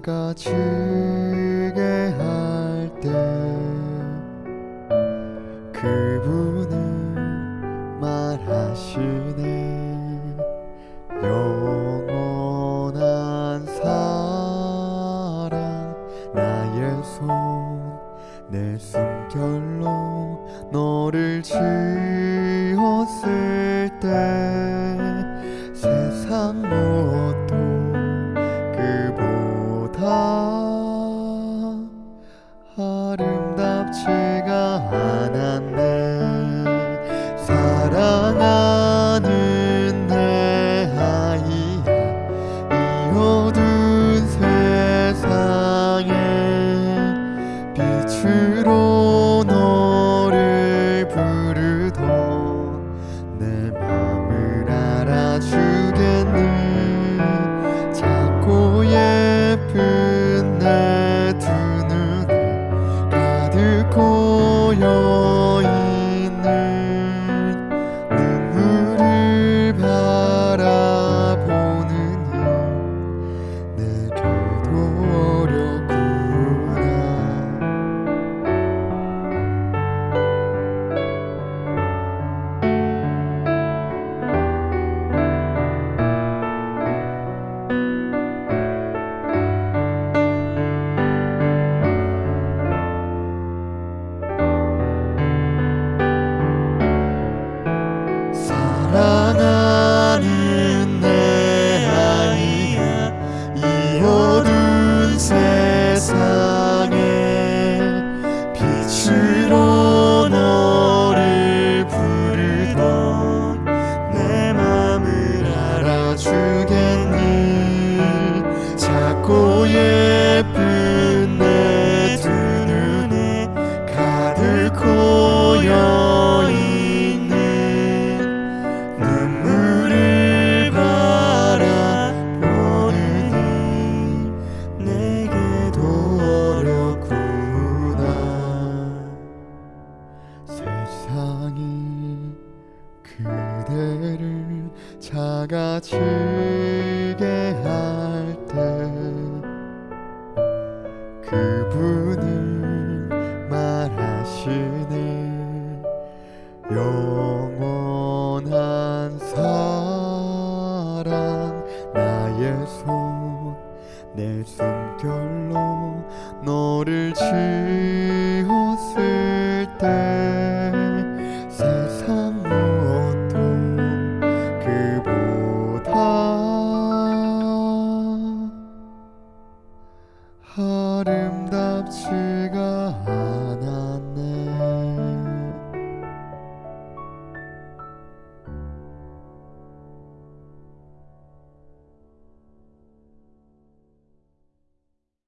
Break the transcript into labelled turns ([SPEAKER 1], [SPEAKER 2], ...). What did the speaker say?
[SPEAKER 1] 작아지게 할 때 그분은 말하시네. 영원한 사랑 나의 손 내 숨결로 너를 지었을 고 작고 예쁜 내 두 눈에 가득 고여있는 눈물을 바라보느니 내게도 어렵구나. 세상이 그대를 작아지 영원한 사랑 나의 손 내 숨결로 너를 지었을 때 세상 무엇도 그보다 아름답지